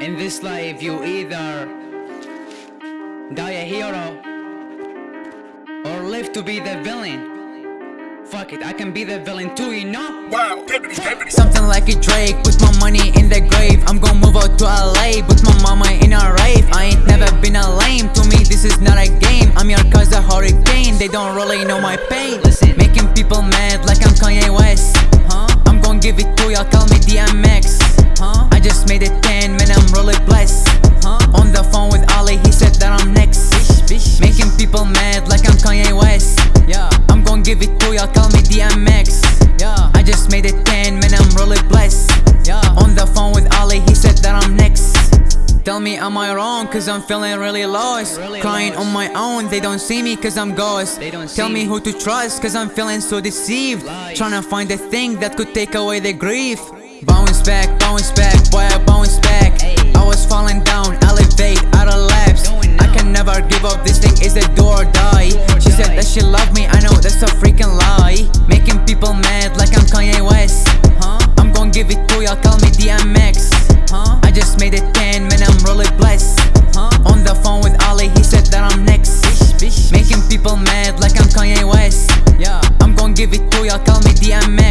In this life, you either die a hero or live to be the villain. Fuck it, I can be the villain too, you know? Wow. Something like a Drake, put my money in the grave I'm gonna move out to LA, put my mama in a rave I ain't never been a lame, to me this is not a game I'm your cousin hurricane, they don't really know my pain Listen. Making people mad like I'm Kanye y'all, call me DMX yeah, I just made it 10, man I'm really blessed yeah. On the phone with Ali, he said that I'm next Tell me am I wrong cause I'm feeling really lost Really Crying lost. on my own, they don't see me cause I'm ghost They don't Tell me me. who to trust cause I'm feeling so deceived Lies. Trying to find the thing that could take away the grief Bounce back, bounce back, boy I bounce back Hey. do or die. She said that she loved me, I know that's a freaking lie. Making people mad like I'm Kanye West. I'm gon' give it to y'all, call me DMX I just made it 10, man I'm really blessed. On the phone with Ali, he said that I'm next. Making people mad like I'm Kanye West. I'm gon' give it to y'all, call me DMX